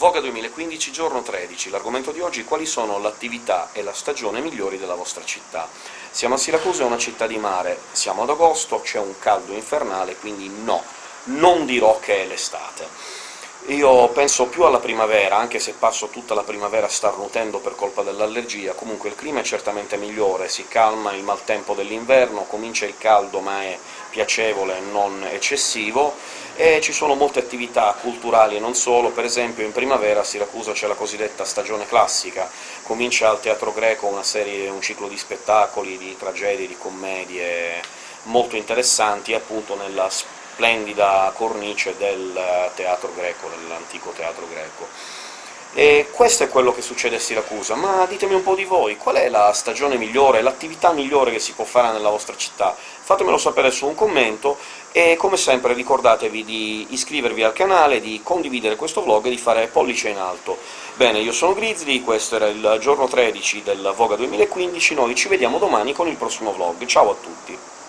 Voga 2015, giorno 13. L'argomento di oggi quali sono l'attività e la stagione migliori della vostra città. Siamo a Siracusa, è una città di mare, siamo ad agosto, c'è un caldo infernale, quindi no, non dirò che è l'estate. Io penso più alla primavera, anche se passo tutta la primavera starnutendo per colpa dell'allergia, comunque il clima è certamente migliore, si calma il maltempo dell'inverno, comincia il caldo ma è piacevole non eccessivo, e ci sono molte attività culturali e non solo, per esempio in primavera a Siracusa c'è la cosiddetta stagione classica, comincia al Teatro Greco una serie, un ciclo di spettacoli, di tragedie, di commedie molto interessanti, appunto nella splendida cornice del teatro greco, dell'antico teatro greco. E questo è quello che succede a Siracusa, ma ditemi un po' di voi, qual è la stagione migliore, l'attività migliore che si può fare nella vostra città? Fatemelo sapere su un commento, e come sempre ricordatevi di iscrivervi al canale, di condividere questo vlog e di fare pollice in alto. Bene, io sono Grizzly, questo era il giorno 13 del Voga 2015, noi ci vediamo domani con il prossimo vlog. Ciao a tutti!